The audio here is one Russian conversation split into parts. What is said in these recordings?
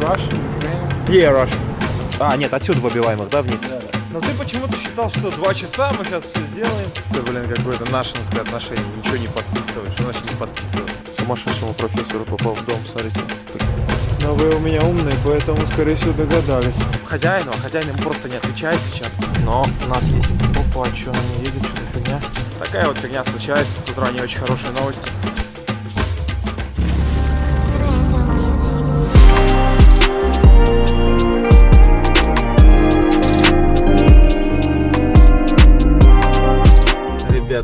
Russian. Yeah, Russian. А, нет, отсюда выбиваем их, да, вниз? Но ты почему-то считал, что два часа мы сейчас все сделаем. Это, блин, какое-то нашинское отношение. Ничего не подписываешь. Что значит не подписываешь? Сумасшедшему профессору попал в дом, смотрите. Но вы у меня умные, поэтому, скорее всего, догадались. Хозяину, а хозяин ему просто не отвечает сейчас. Но у нас есть... Опа, а что, она не едет, что за фигня? Такая вот фигня случается. С утра не очень хорошие новости.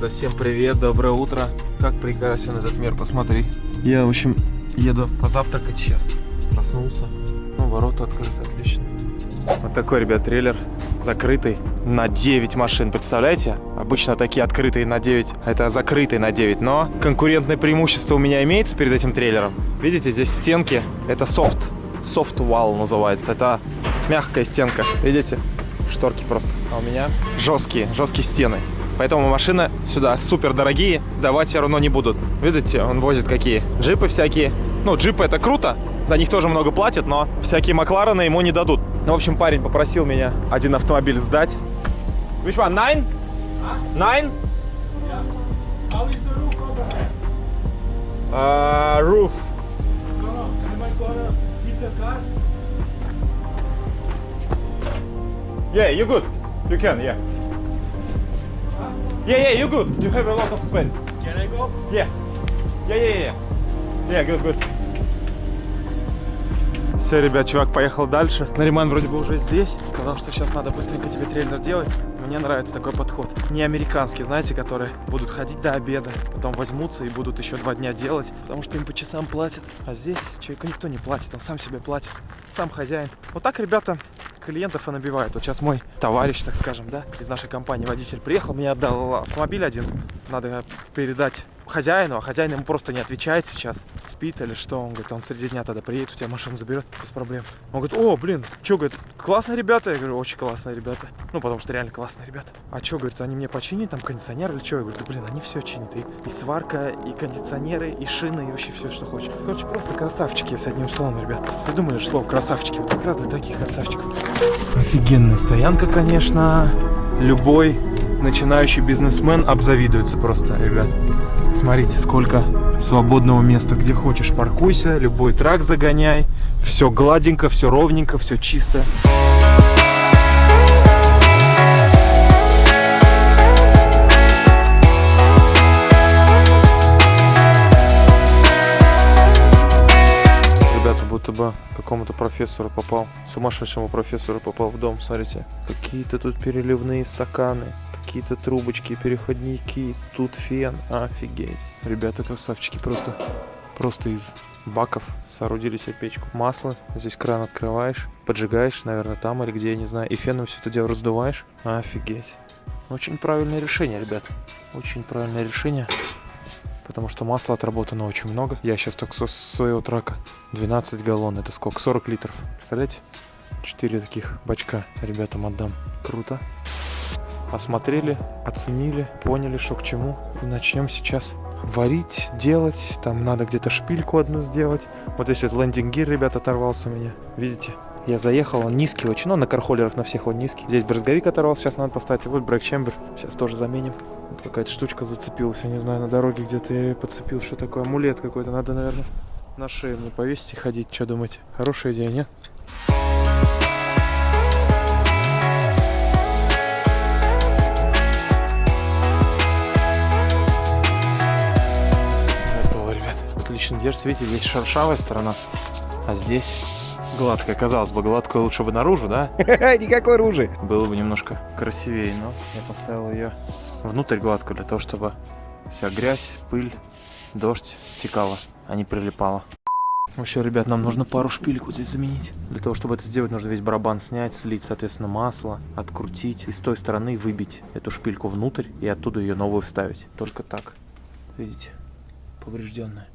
Ребята, всем привет, доброе утро. Как прекрасен этот мир, посмотри. Я, в общем, еду позавтракать сейчас. Проснулся. Ну, ворота открыты, отлично. Вот такой, ребят, трейлер закрытый на 9 машин, представляете? Обычно такие открытые на 9, а это закрытый на 9, но конкурентное преимущество у меня имеется перед этим трейлером. Видите, здесь стенки, это софт, софт wall называется, это мягкая стенка, видите? Шторки просто, а у меня жесткие, жесткие стены. Поэтому машины сюда супер дорогие давать все равно не будут. Видите, он возит какие? Джипы всякие. Ну, джипы это круто, за них тоже много платят, но всякие Макларены ему не дадут. Ну, в общем, парень попросил меня один автомобиль сдать. Which one? Nine? Nine? Uh, roof. Yeah, you good. You can, yeah. Yeah, yeah, you good. You have a lot of space. Can I go? Yeah. Yeah, yeah, yeah. Yeah, good, good. Все, ребят, чувак поехал дальше. Нариман вроде бы уже здесь. Сказал, что сейчас надо быстренько тебе трейлер делать. Мне нравится такой подход. Не американский, знаете, которые будут ходить до обеда, потом возьмутся и будут еще два дня делать, потому что им по часам платят. А здесь человеку никто не платит, он сам себе платит. Сам хозяин. Вот так, ребята, клиентов и набивают. Вот сейчас мой товарищ, так скажем, да, из нашей компании, водитель приехал, мне отдал автомобиль один. Надо передать хозяину, а хозяин ему просто не отвечает сейчас. Спит или что. Он говорит, он среди дня тогда приедет, у тебя машину заберет без проблем. Он говорит, о, блин, что, говорит, классные ребята? Я говорю, очень классные ребята. Ну, потому что реально классные ребята. А что, говорит, они мне починят там кондиционер или что? Я говорю, да блин, они все чинят. И, и сварка, и кондиционеры, и шины, и вообще все, что хочешь. Короче, просто красавчики с одним словом, ребят. Придумали же слово красавчики. Вот как раз для таких красавчиков. Офигенная стоянка, конечно. Любой начинающий бизнесмен обзавидуется просто, ребят. Смотрите, сколько свободного места, где хочешь паркуйся, любой трак загоняй. Все гладенько, все ровненько, все чисто. Будто бы какому-то профессору попал, сумасшедшему профессору попал в дом, смотрите. Какие-то тут переливные стаканы, какие-то трубочки, переходники, тут фен, офигеть. Ребята красавчики просто, просто из баков соорудили себе печку. Масло, здесь кран открываешь, поджигаешь, наверное, там или где, я не знаю, и феном все это дело раздуваешь. Офигеть. Очень правильное решение, ребят. Очень правильное решение. Потому что масла отработано очень много. Я сейчас так со своего трака 12 галлон. Это сколько? 40 литров. Представляете? 4 таких бачка ребятам отдам. Круто. Осмотрели, оценили, поняли, что к чему. И начнем сейчас варить, делать. Там надо где-то шпильку одну сделать. Вот здесь вот лендинг-гир, ребят, оторвался у меня. Видите? Я заехал, он низкий очень, но на кархолерах на всех он низкий. Здесь брызговик оторвался, сейчас надо поставить. Вот брейк-чембер, сейчас тоже заменим. Вот какая-то штучка зацепилась, я не знаю, на дороге где-то я подцепил. Что такое? Амулет какой-то, надо, наверное, на шею мне повесить и ходить. Что думаете? Хорошая идея, нет? Готово, ребят. Отлично держится. Видите, здесь шершавая сторона, а здесь гладкая. Казалось бы, гладкую лучше бы наружу, да? Никакой ружи. Было бы немножко красивее, но я поставил ее внутрь гладкую для того, чтобы вся грязь, пыль, дождь стекала, а не прилипала. Вообще, ребят, нам нужно пару шпилек вот здесь заменить. Для того, чтобы это сделать, нужно весь барабан снять, слить, соответственно, масло, открутить и с той стороны выбить эту шпильку внутрь и оттуда ее новую вставить. Только так. Видите? Поврежденная.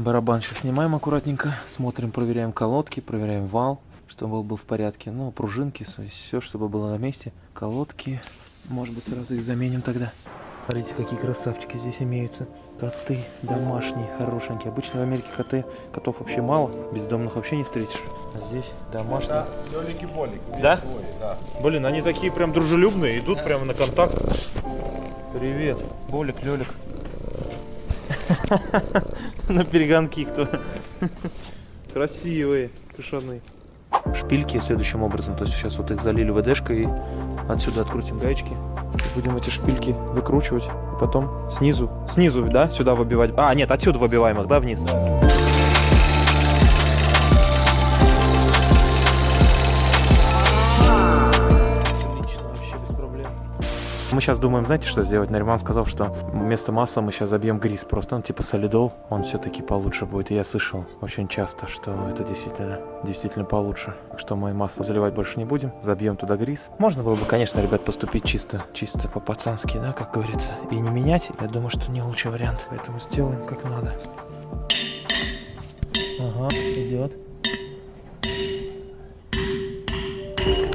Барабан сейчас снимаем аккуратненько, смотрим, проверяем колодки, проверяем вал, чтобы он был в порядке. Ну, пружинки, все, чтобы было на месте. Колодки, может быть, сразу их заменим тогда. Смотрите, какие красавчики здесь имеются. Коты домашние, хорошенькие. Обычно в Америке коты, котов вообще мало, бездомных вообще не встретишь. А здесь домашние. Лёлики-болики. Да? Двое, да. Блин, они такие прям дружелюбные, идут прямо на контакт. Привет, Болик, Лёлик. На перегонки кто. Красивые, кошаны. Шпильки следующим образом, то есть сейчас вот их залили ВДшкой и отсюда открутим гаечки. Будем эти шпильки выкручивать, и потом снизу, снизу, да, сюда выбивать. А, нет, отсюда выбиваем их, да, вниз. Мы сейчас думаем, знаете, что сделать? Нариман сказал, что вместо масла мы сейчас забьем грис. Просто он типа солидол, он все-таки получше будет. И я слышал очень часто, что это действительно, действительно получше. Так что мы масло заливать больше не будем. Забьем туда грис. Можно было бы, конечно, ребят, поступить чисто, чисто по-пацански, да, как говорится. И не менять. Я думаю, что не лучший вариант. Поэтому сделаем как надо. Ага, идет.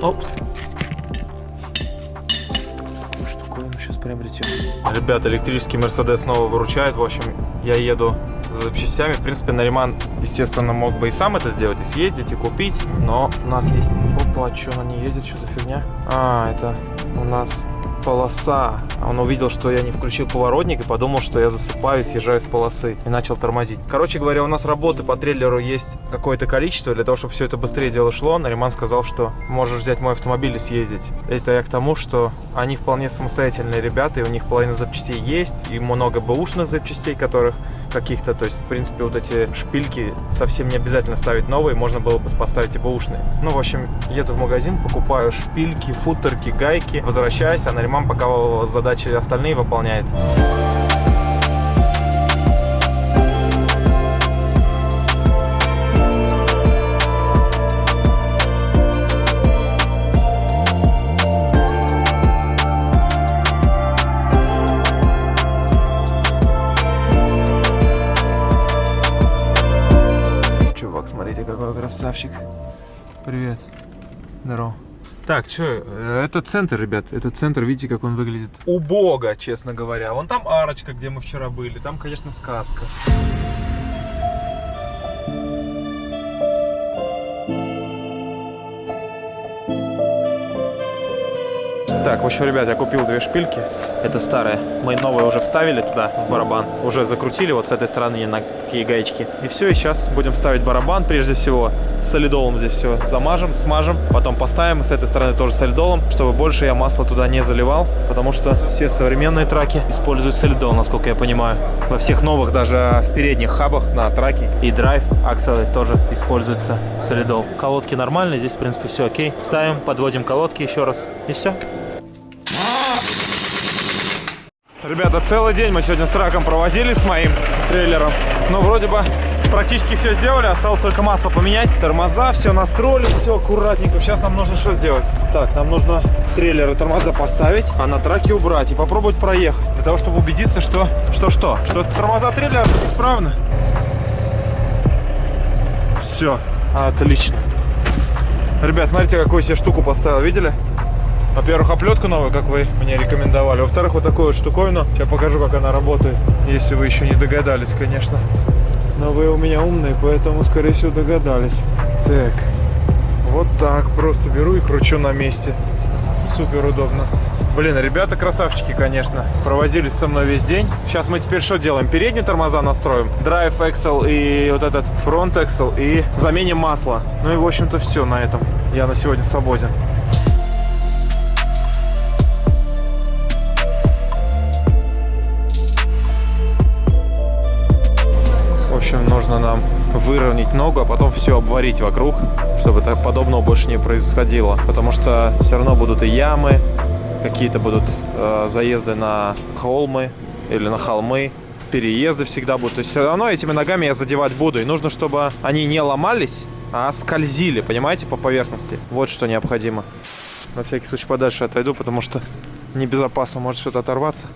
Опс. Какую штуковину сейчас приобретем. Ребята, электрический Мерседес снова выручает. В общем, я еду за запчастями. В принципе, Нариман, естественно, мог бы и сам это сделать, и съездить, и купить. Но у нас есть... Опа, что она не едет? Что за фигня? А, это у нас полоса. Он увидел, что я не включил поворотник и подумал, что я засыпаю, съезжаю с полосы и начал тормозить. Короче говоря, у нас работы по трейлеру есть какое-то количество. Для того, чтобы все это быстрее дело шло, Нариман сказал, что можешь взять мой автомобиль и съездить. Это я к тому, что они вполне самостоятельные ребята, и у них половина запчастей есть, и много бэушных запчастей, которых каких-то, то есть, в принципе, вот эти шпильки совсем не обязательно ставить новые, можно было бы поставить и бэушные. Ну, в общем, еду в магазин, покупаю шпильки, футерки, гайки, возвращаюсь, а Нариман пока задачи остальные выполняет. Чувак, смотрите, какой красавчик. Привет. Здорово. Так, что, это центр, ребят, это центр, видите, как он выглядит убого, честно говоря. Вон там арочка, где мы вчера были, там, конечно, сказка. Так, в общем, ребят, я купил две шпильки. Это старые. Мы новые уже вставили туда, в барабан. Уже закрутили вот с этой стороны на такие гаечки. И все, и сейчас будем ставить барабан. Прежде всего, солидолом здесь все замажем, смажем. Потом поставим с этой стороны тоже солидолом, чтобы больше я масло туда не заливал. Потому что все современные траки используют солидол, насколько я понимаю. Во всех новых, даже в передних хабах на траке и драйв акселы тоже используется солидол. Колодки нормальные, здесь, в принципе, все окей. Ставим, подводим колодки еще раз. И все. Ребята, целый день мы сегодня с траком провозили с моим трейлером. Ну, вроде бы практически все сделали. Осталось только масло поменять. Тормоза, все настроили, все аккуратненько. Сейчас нам нужно что сделать? Так, нам нужно трейлер и тормоза поставить, а на траке убрать и попробовать проехать. Для того, чтобы убедиться, что... Что-что? Что тормоза трейлера исправны. Все, отлично. Ребят, смотрите, какую себе штуку поставил, видели? Во-первых, оплетку новую, как вы мне рекомендовали. Во-вторых, вот такую вот штуковину. Сейчас покажу, как она работает. Если вы еще не догадались, конечно. Но вы у меня умные, поэтому, скорее всего, догадались. Так. Вот так. Просто беру и кручу на месте. Супер удобно. Блин, ребята красавчики, конечно. Провозились со мной весь день. Сейчас мы теперь что делаем? Передние тормоза настроим. Drive Axle и вот этот Front Axle. И заменим масло. Ну и, в общем-то, все на этом. Я на сегодня свободен. Нужно нам выровнять ногу, а потом все обварить вокруг, чтобы так подобного больше не происходило. Потому что все равно будут и ямы, какие-то будут э, заезды на холмы или на холмы, переезды всегда будут. То есть все равно этими ногами я задевать буду. И нужно, чтобы они не ломались, а скользили, понимаете, по поверхности. Вот что необходимо. На всякий случай подальше отойду, потому что небезопасно может что-то оторваться.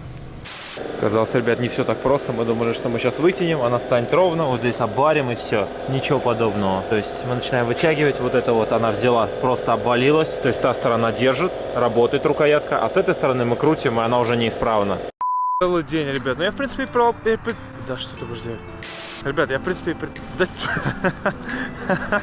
Казалось, ребят, не все так просто. Мы думали, что мы сейчас вытянем, она станет ровно, вот здесь обварим и все. Ничего подобного. То есть мы начинаем вытягивать, вот это вот она взяла, просто обвалилась. То есть та сторона держит, работает рукоятка, а с этой стороны мы крутим, и она уже неисправна. Целый день, ребят. Ну я, в принципе, про... Да, что ты будешь делать? Ребят, я, в принципе, при- да-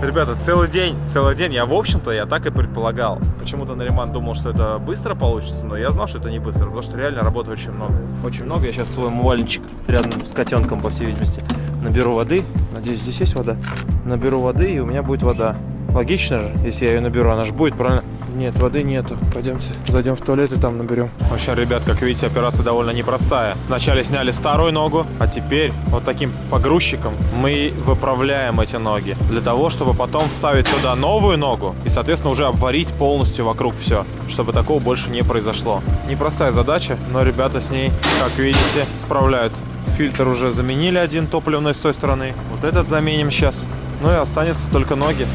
Ребята, целый день, целый день. Я, в общем-то, я так и предполагал. Почему-то Нариман думал, что это быстро получится, но я знал, что это не быстро, потому что реально работы очень много. Очень много. Я сейчас свой умывальничек рядом с котенком, по всей видимости, наберу воды. Надеюсь, здесь есть вода. Наберу воды, и у меня будет вода. Логично же, если я ее наберу, она же будет, правильно? Нет, воды нету. Пойдемте, зайдем в туалет и там наберем. В общем, ребят, как видите, операция довольно непростая. Вначале сняли старую ногу, а теперь вот таким погрузчиком мы выправляем эти ноги. Для того, чтобы потом вставить туда новую ногу и, соответственно, уже обварить полностью вокруг все, чтобы такого больше не произошло. Непростая задача, но ребята с ней, как видите, справляются. Фильтр уже заменили один топливный с той стороны. Вот этот заменим сейчас. Ну и останется только ноги.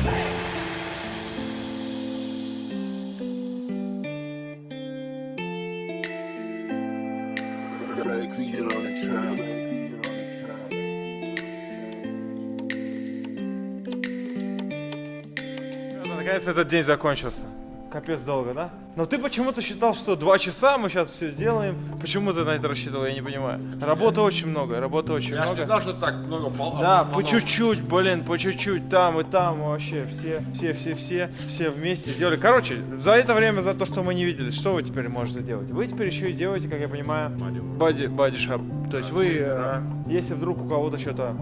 Наконец этот день закончился. Капец долго, да? Но ты почему-то считал, что два часа мы сейчас все сделаем. Почему ты на это рассчитывал, я не понимаю. Работы очень много, работы очень Я много. не знал, что так много пол- Да, по чуть-чуть, блин, по чуть-чуть, там и там вообще, все, все, все, все, все вместе сделали. Короче, за это время, за то, что мы не видели, что вы теперь можете делать? Вы теперь еще и делаете, как я понимаю, бади, бади шап. То есть вы, э, если вдруг у кого-то что-то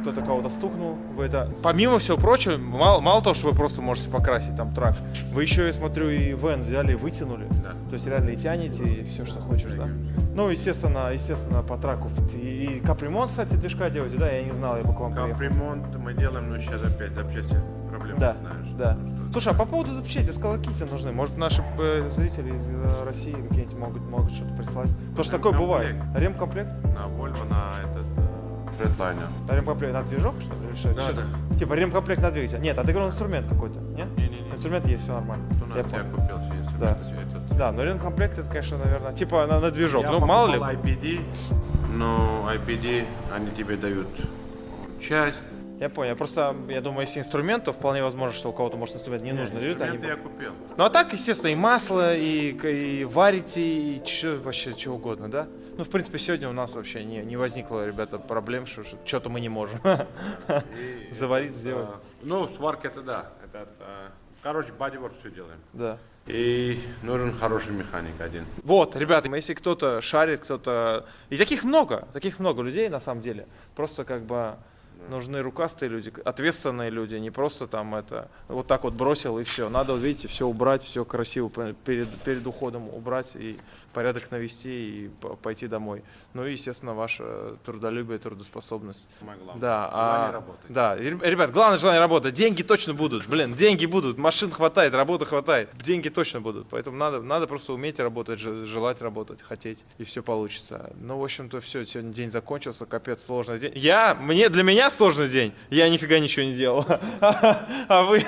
кто-то кого-то стукнул, вы это... Помимо всего прочего, мало, мало того, что вы просто можете покрасить там трак, вы еще, я смотрю, и вен взяли и вытянули. Да. То есть реально и тянете, и все, что хочешь, да? Ну, естественно, естественно, по траку. И, капремонт, кстати, движка делаете, да? Я не знал, я бы к вам приехал. Капремонт мы делаем, но сейчас опять запчасти проблемы, Да, знаешь. да. Ну, что- Слушай, а по поводу запчасти, сколько какие нужны? Может, наши э, зрители из э, России какие-нибудь могут, могут что-то прислать? Потому что такое бывает. Ремкомплект? На Volvo, на этот э, Redliner. А ремкомплект на движок, что ли? или что? Да, Что да. это? Типа ремкомплект на двигатель. Нет, а ты говорил инструмент какой-то, нет? Не-не-не. Инструмент есть, все нормально. То Я я купил себе Да. этот. Да, но ремкомплект это, конечно, наверное, типа на, на движок. Я ну, мало ли. IPD, но IPD, они тебе дают часть. Я понял. Просто, я думаю, если инструмент, то вполне возможно, что у кого-то, может, инструмент не нужно. лежит, они Инструменты я купил. Ну а так, естественно, и масло, и, и варите, и чё, вообще что угодно, да? Ну, в принципе, сегодня у нас вообще не, не возникло, ребята, проблем, что что-то мы не можем И заварить, этот, сделать. а, ну, сварка это да. Это, а, короче, бодиворк все делаем. Да. И нужен хороший механик один. Вот, ребята, если кто-то шарит, кто-то... И таких много, таких много людей, на самом деле. Просто как бы нужны рукастые люди, ответственные люди, не просто там это вот так вот бросил и все. Надо, видите, все убрать, все красиво перед, перед уходом убрать и порядок навести и пойти домой. Ну и, естественно, ваше трудолюбие, трудоспособность. Самое главное. Да, Желание а, работать. да, ребят, главное желание работать. Деньги точно будут, блин, деньги будут, машин хватает, работы хватает, деньги точно будут. Поэтому надо, надо просто уметь работать, же- желать работать, хотеть, и все получится. Ну, в общем-то, все, сегодня день закончился, капец, сложный день. Я, мне, для меня сложный день, я нифига ничего не делал. А вы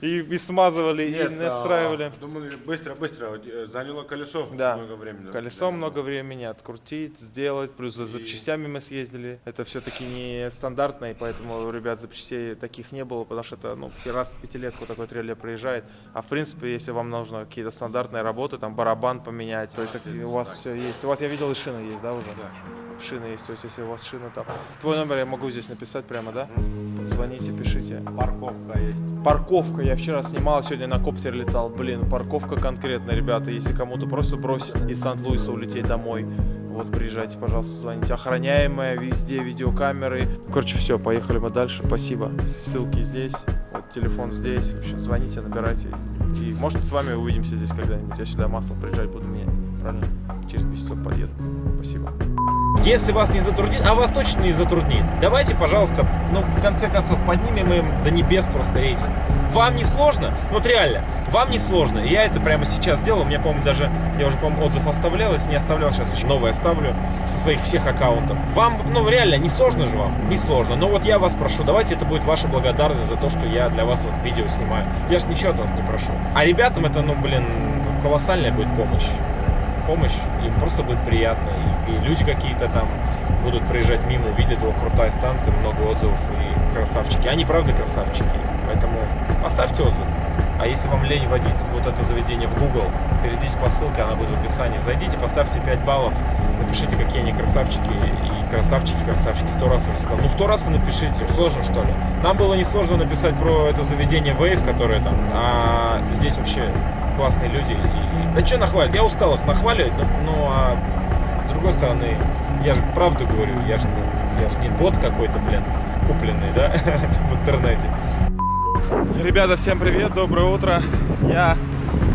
и, и смазывали, и Нет, настраивали. а, думали, быстро, быстро. э, Заняло колесо Да. много времени. Колесо Заняло. много времени открутить, сделать, плюс за запчастями мы съездили. Это все-таки не стандартно, и поэтому ребят запчастей таких не было, потому что это ну, раз в пятилетку такой трейлер приезжает. А в принципе, если вам нужно какие-то стандартные работы, там барабан поменять, то есть у вас все есть. У вас, я видел, и шина есть, да, уже? Да, Шина есть, то есть если у вас шина там. Твой номер я могу здесь написать прямо, да? Звоните, пишите. Парковка есть. Парковка. Я вчера снимал, сегодня на коптере летал. Блин, парковка конкретно, ребята. Если кому-то просто бросить из Сан-Луиса улететь домой, вот приезжайте, пожалуйста, звоните. Охраняемая, везде видеокамеры. Короче, все, поехали мы дальше. Спасибо. Ссылки здесь, вот телефон здесь. В общем, звоните, набирайте. И может с вами увидимся здесь когда-нибудь. Я сюда масло приезжать буду менять. Правильно? Через месяц подъеду. Спасибо. Если вас не затруднит, а вас точно не затруднит, давайте, пожалуйста, ну, в конце концов, поднимем им до небес просто рейтинг. Вам не сложно? Ну, Вот реально, вам не сложно. Я это прямо сейчас делал. У меня, по-моему, даже, я уже, по-моему, отзыв оставлял. Если не оставлял, сейчас еще новый оставлю со своих всех аккаунтов. Вам, ну, реально, не сложно же вам? Не сложно. Но вот я вас прошу, давайте это будет ваша благодарность за то, что я для вас вот видео снимаю. Я же ничего от вас не прошу. А ребятам это, ну, блин, колоссальная будет помощь помощь, им просто будет приятно. И, люди какие-то там будут проезжать мимо, увидят его крутая станция, много отзывов и красавчики. Они правда красавчики. Поэтому оставьте отзыв. А если вам лень вводить вот это заведение в Google, перейдите по ссылке, она будет в описании. Зайдите, поставьте 5 баллов, напишите, какие они красавчики. И красавчики, красавчики, сто раз уже сказал. Ну, сто раз и напишите, сложно что ли? Нам было несложно написать про это заведение Wave, которое там, а здесь вообще классные люди. И... Да что нахвалить? Я устал их нахваливать, но, ну, а с другой стороны, я же правду говорю, я же, я же не бот какой-то, блин, купленный, да, в интернете. Ребята, всем привет, доброе утро. Я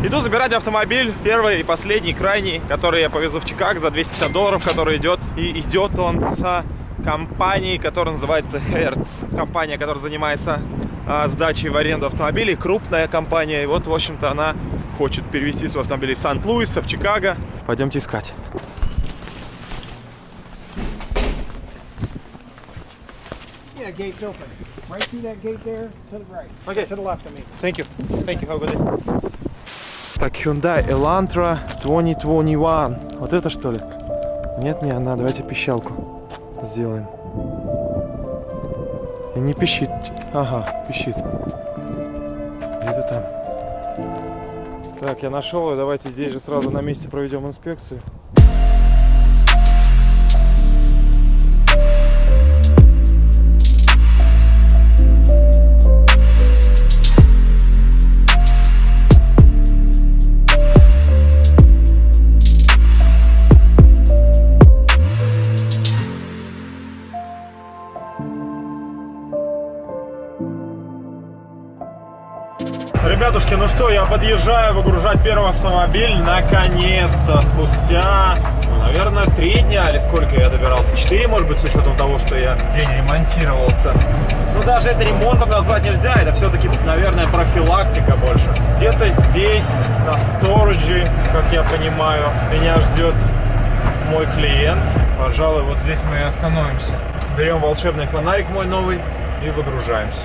иду забирать автомобиль, первый и последний, крайний, который я повезу в Чикаго за 250 долларов, который идет. И идет он с компанией, которая называется Hertz. Компания, которая занимается а, сдачей в аренду автомобилей, крупная компания. И вот, в общем-то, она хочет перевести свой автомобиль из Сан-Луиса в Чикаго. Пойдемте искать. Gate's open. Right through that gate there, to the right. Okay. To the left, I mean. Thank you. Thank you. Have a good day. Так, Hyundai Elantra 2021. Вот это что ли? Нет, не она. Давайте пищалку сделаем. И не пищит. Ага, пищит. Где-то там. Так, я нашел ее. Давайте здесь же сразу на месте проведем инспекцию. Что, я подъезжаю выгружать первый автомобиль. Наконец-то, спустя, ну, наверное, три дня или сколько я добирался. Четыре, может быть, с учетом того, что я день ремонтировался. Ну, даже это ремонтом назвать нельзя. Это все-таки, наверное, профилактика больше. Где-то здесь, на сториджи, как я понимаю, меня ждет мой клиент. Пожалуй, вот здесь мы и остановимся. Берем волшебный фонарик мой новый и выгружаемся.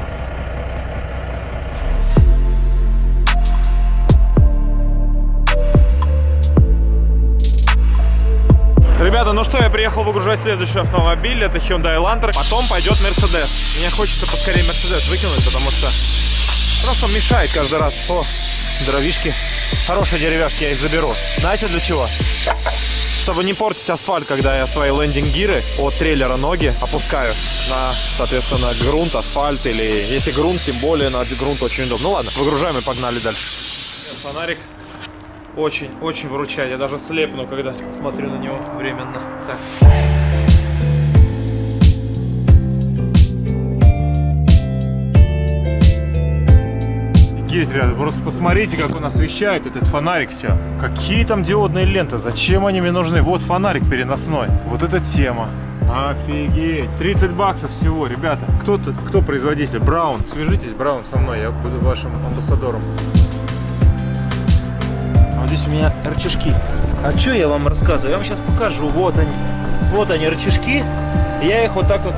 Ребята, ну что, я приехал выгружать следующий автомобиль. Это Hyundai Elantra. Потом пойдет Mercedes. Мне хочется поскорее Mercedes выкинуть, потому что просто мешает каждый раз. О, дровишки. Хорошие деревяшки я их заберу. Знаете для чего? Чтобы не портить асфальт, когда я свои лендинг-гиры от трейлера ноги опускаю на, соответственно, грунт, асфальт или если грунт, тем более на грунт очень удобно. Ну ладно, выгружаем и погнали дальше. Фонарик очень, очень выручает. Я даже слепну, когда смотрю на него временно. Так. Офигеть, ребята, просто посмотрите, как он освещает этот фонарик все. Какие там диодные ленты, зачем они мне нужны? Вот фонарик переносной. Вот эта тема. Офигеть. 30 баксов всего, ребята. Кто, -то, кто производитель? Браун. Свяжитесь, Браун, со мной, я буду вашим амбассадором. Здесь у меня рычажки. А что я вам рассказываю? Я вам сейчас покажу. Вот они. Вот они, рычажки. Я их вот так вот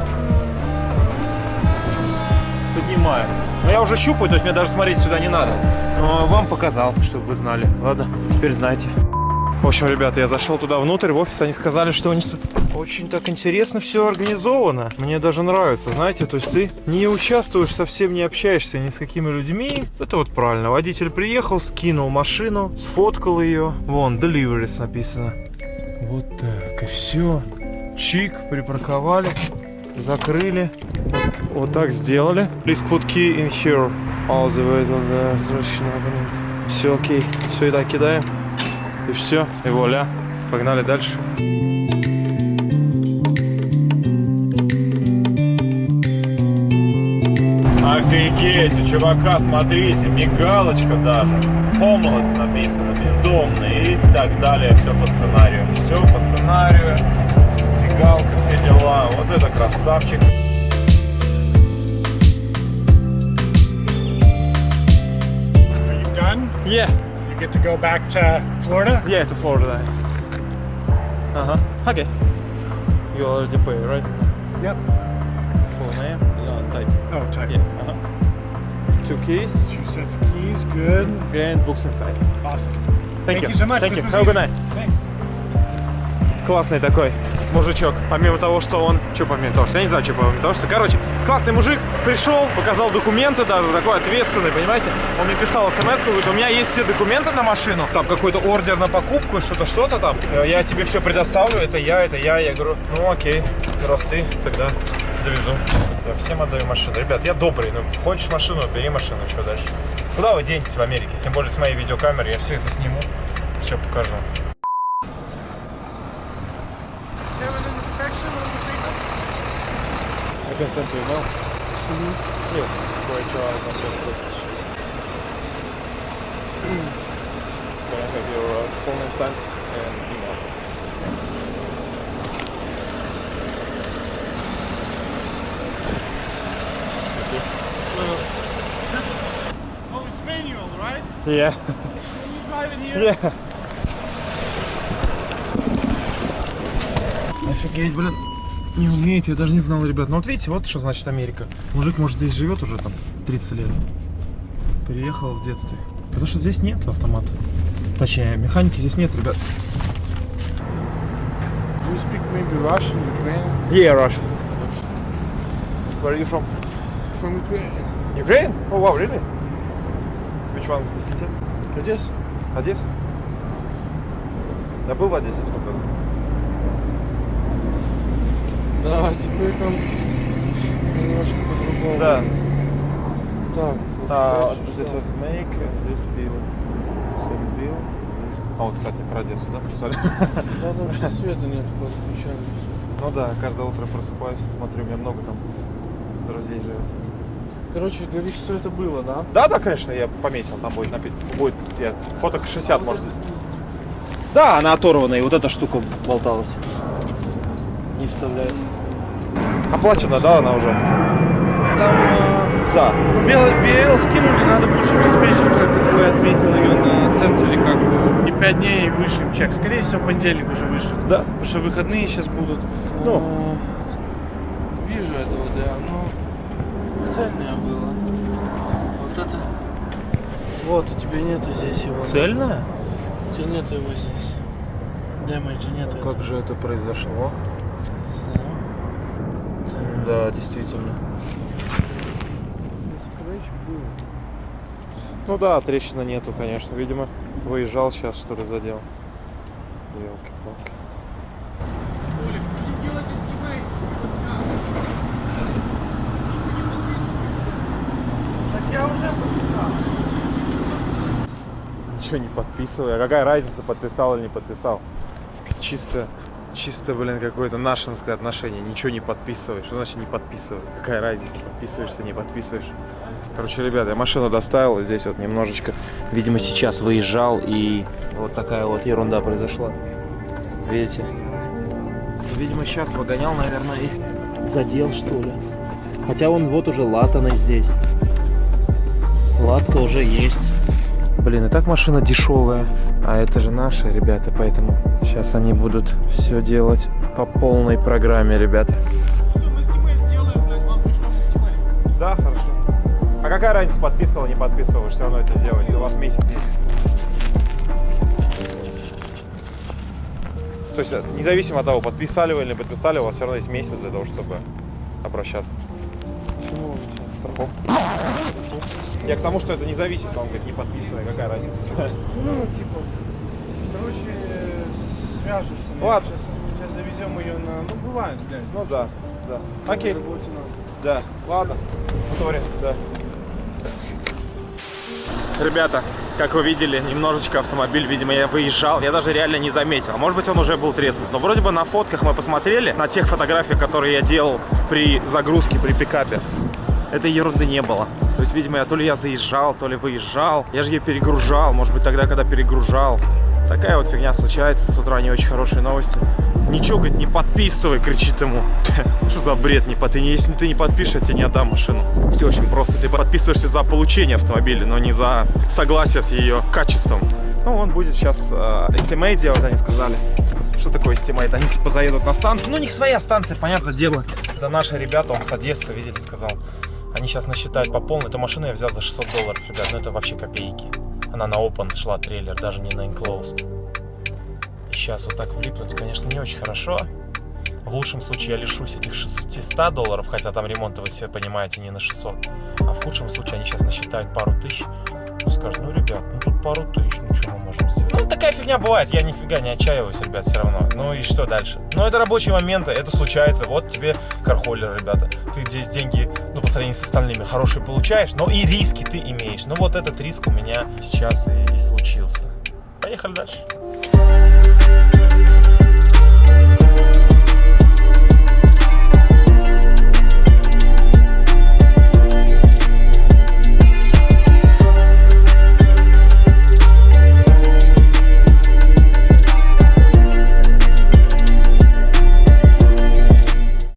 поднимаю. Но я уже щупаю, то есть мне даже смотреть сюда не надо. Но вам показал, чтобы вы знали. Ладно, теперь знаете. В общем, ребята, я зашел туда внутрь, в офис, они сказали, что у них тут очень так интересно все организовано. Мне даже нравится, знаете, то есть ты не участвуешь, совсем не общаешься ни с какими людьми. Это вот правильно. Водитель приехал, скинул машину, сфоткал ее. Вон, deliveries написано. Вот так, и все. Чик, припарковали, закрыли. Вот, так сделали. Please put key in here. All the way to the. Все окей. Все, и так кидаем. И все, и вуаля. Погнали дальше. Офигеть, у чувака, смотрите, мигалочка даже. Homeless написано, бездомный и так далее. Все по сценарию. Все по сценарию. Мигалка, все дела. Вот это красавчик. Are you done? Yeah, get to go back to Florida? yeah, to Florida. Uh-huh. Okay. You already pay, right? Yep. Full name? Uh, type. Oh, type. Yeah. Uh-huh. Two keys Two sets of keys. Good. and books inside. Awesome. Thank, you. so much. Thank This you. was Have a good easy. night. Thanks. Классный такой Мужичок. Помимо того, что он... Что помимо того, что... Я не знаю, что помимо того, что... Короче, классный мужик пришел, показал документы даже, такой ответственный, понимаете? Он мне писал смс говорит, у меня есть все документы на машину. Там какой-то ордер на покупку, что-то, что-то там. Э, Я тебе все предоставлю, это я, это я. Я говорю, ну окей, раз ты, тогда довезу. Я всем отдаю машину. Ребят, я добрый, ну хочешь машину, бери машину, что дальше? Куда вы денетесь в Америке? Тем более с моей видеокамеры, я всех засниму, все покажу. I can send you an email. Mm -hmm. Yeah, i'm just Manchester. Can have your uh, phone and sign and email? Okay. Uh, oh, it's manual, right? Yeah. You here? Yeah. I forget, but... Не умеет, я даже не знал, ребят. Ну вот видите, вот что значит Америка. Мужик, может, здесь живет уже там 30 лет. Приехал в детстве. Потому что здесь нет автомата. Точнее, механики здесь нет, ребят. Do you speak maybe Russian, Ukrainian? Yeah, Russian. Where are you from? From Ukraine. Ukraine? Oh wow, really? Which one is the city? Одесса? Одесса? Я был в Одессе в том году. Да, теперь там немножко по-другому. Да. Так, А, здесь вот make, здесь bill. Same bill. А вот, кстати, про Одессу, да, писали? Да, там сейчас света нет, подключали. Ну да, каждое утро просыпаюсь, смотрю, у меня много там друзей живет. Короче, говоришь, что это было, да? Да, да, конечно, я пометил, там будет написано, будет я, фоток 60, может. Да, она оторвана, и вот эта штука болталась. Не вставляется. Оплачена, да, она уже? Там э, Да. ну, белый BL скинули, надо будет, чтобы диспетчер, который отметил ее на центре, как бы, и 5 дней вышлем чек. Скорее всего, в понедельник уже вышлют. Да. Потому что выходные сейчас будут. Ну. Э, Вижу этого, да, но цельное было. Вот это. Вот, у тебя нету здесь его. Цельная? У тебя нету его здесь. Дэмэджа нету. этого. Как же это произошло? Да, действительно. Ну. Ну да, трещины нету, конечно. Видимо, выезжал сейчас, что ли, задел. Елки-палки. Так я уже подписал. Ничего не подписывай. А какая разница, подписал или не подписал? Чисто, чисто, блин, какое-то нашинское отношение. Ничего не подписывай. Что значит не подписывай? Какая разница, подписываешь ты, не подписываешь? Короче, ребята, я машину доставил, здесь вот немножечко, видимо, сейчас выезжал, и вот такая вот ерунда произошла. Видите? Видимо, сейчас выгонял, наверное, и задел, что ли. Хотя он вот уже латаный здесь. Латка уже есть. Блин, и так машина дешевая, а это же наши ребята, поэтому сейчас они будут все делать по полной программе, ребята. Все, мы estimate сделаем, блядь, вам пришлем estimate. Да, хорошо. А какая разница, подписывал, не подписывал, вы все равно это сделаете, у вас месяц есть. То есть, э, независимо от того, подписали вы или не подписали, у вас все равно есть месяц для того, чтобы обращаться. Почему сейчас? Страховка. Я к тому, что это не зависит, он говорит, не подписывай, какая разница. Ну, типа, короче, свяжемся. Ладно. Сейчас, сейчас завезем ее на... Ну, бывает, блядь. Ну да, да. Окей. Работе. Да, ладно. Сори, да. Ребята, как вы видели, немножечко автомобиль, видимо, я выезжал, я даже реально не заметил. Может быть, он уже был треснут. Но вроде бы на фотках мы посмотрели, на тех фотографиях, которые я делал при загрузке, при пикапе, этой ерунды не было. То есть, видимо, я то ли я заезжал, то ли выезжал. Я же ее перегружал, может быть, тогда, когда перегружал. Такая вот фигня случается. С утра не очень хорошие новости. Ничего, говорит, не подписывай, кричит ему. Что за бред? Не, под- Если ты не подпишешь, я тебе не отдам машину. Все очень просто. Ты подписываешься за получение автомобиля, но не за согласие с ее качеством. Ну, он будет сейчас э, estimate делать, они сказали. Что такое estimate? Они типа заедут на станцию. Ну, у них своя станция, понятное дело. Это наши ребята, он с Одессы, видели, сказал. Они сейчас насчитают по полной. Эту машину я взял за 600 долларов, ребят. Ну, это вообще копейки. Она на open шла трейлер, даже не на enclosed. И сейчас вот так влипнуть, конечно, не очень хорошо. В лучшем случае я лишусь этих 600 долларов, хотя там ремонт, вы все понимаете, не на 600. А в худшем случае они сейчас насчитают пару тысяч. Ну, скажут, ну, ребят, ну тут пару тысяч, ну что можем сделать? Ну, такая фигня бывает, я нифига не отчаиваюсь, ребят, все равно. Ну и что дальше? Ну, это рабочие моменты, это случается. Вот тебе кархоллер, ребята. Ты здесь деньги, ну, по сравнению с остальными, хорошие получаешь, но и риски ты имеешь. Ну, вот этот риск у меня сейчас и, и случился. Поехали дальше.